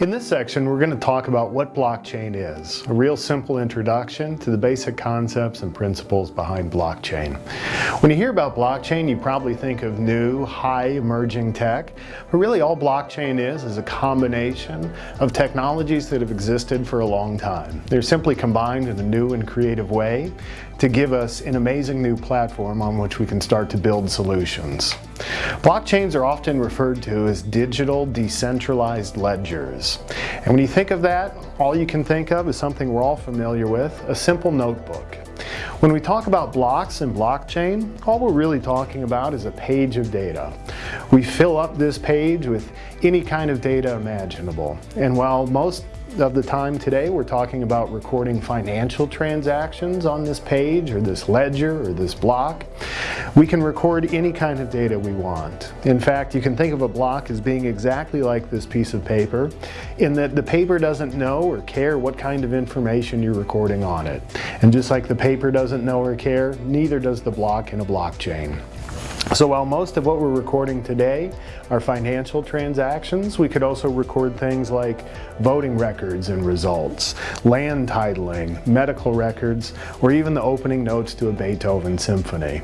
In this section, we're going to talk about what blockchain is, a real simple introduction to the basic concepts and principles behind blockchain. When you hear about blockchain, you probably think of new, high emerging tech, but really all blockchain is is a combination of technologies that have existed for a long time. They're simply combined in a new and creative way to give us an amazing new platform on which we can start to build solutions. Blockchains are often referred to as digital decentralized ledgers. And when you think of that, all you can think of is something we're all familiar with, a simple notebook. When we talk about blocks and blockchain, all we're really talking about is a page of data. We fill up this page with any kind of data imaginable. And while most of the time today we're talking about recording financial transactions on this page or this ledger or this block. We can record any kind of data we want. In fact, you can think of a block as being exactly like this piece of paper in that the paper doesn't know or care what kind of information you're recording on it. And just like the paper doesn't know or care, neither does the block in a blockchain. So while most of what we're recording today are financial transactions, we could also record things like voting records and results, land titling, medical records, or even the opening notes to a Beethoven symphony.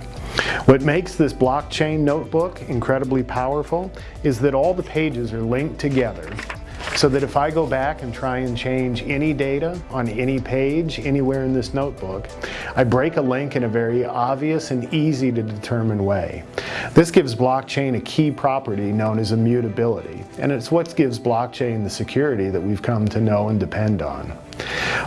What makes this blockchain notebook incredibly powerful is that all the pages are linked together so that if I go back and try and change any data on any page anywhere in this notebook, I break a link in a very obvious and easy to determine way. This gives blockchain a key property known as immutability, and it's what gives blockchain the security that we've come to know and depend on.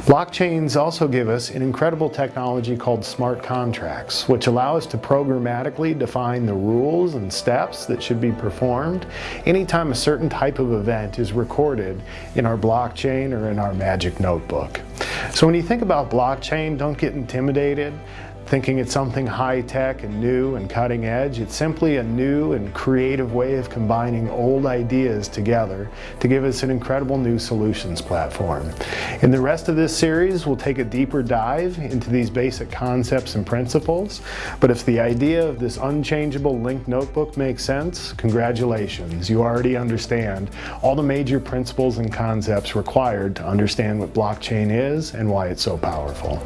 Blockchains also give us an incredible technology called smart contracts, which allow us to programmatically define the rules and steps that should be performed anytime a certain type of event is recorded in our blockchain or in our magic notebook. So when you think about blockchain, don't get intimidated thinking it's something high-tech and new and cutting edge. It's simply a new and creative way of combining old ideas together to give us an incredible new solutions platform. In the rest of this series, we'll take a deeper dive into these basic concepts and principles, but if the idea of this unchangeable linked notebook makes sense, congratulations, you already understand all the major principles and concepts required to understand what blockchain is and why it's so powerful.